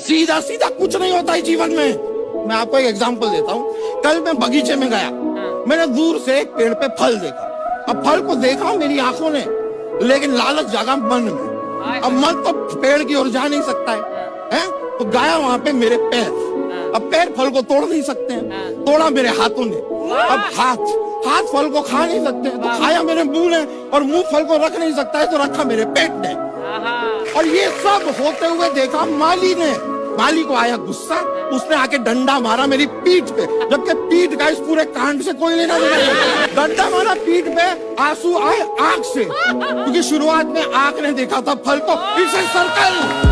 सीधा सीधा कुछ नहीं होता है जीवन में। मैं आपको एक एग्जांपल देता हूँ। कल मैं बगीचे में गया। मैंने दूर से एक पेड़ पे फल देखा। अब फल को देखा मेरी आँखों ने लेकिन लालच जागा मन में। अब मन तो पेड़ की ओर जा नहीं सकता है, हैं? तो गया वहाँ पे मेरे पैर। अब पैर फल को तोड़ नहीं सकते हैं। तोड़ा मेरे हाथों ने। अब हाथ हाथ फल को खा नहीं सकते तो खाया मेरे मुँह ने और मुँह फल को रख नहीं सकता है तो रखा मेरे पेट ने। और ये सब होते हुए देखा माली ने। माली को आया गुस्सा, उसने आके डंडा मारा मेरी पीठ पे, जबकि पीठ का इस पूरे कांड से कोई लेना देना डंडा मारा पीठ पे, आँसू आए आँख से, क्योंकि शुरुआत में आँख ने देखा था फल को इसे सर्कल।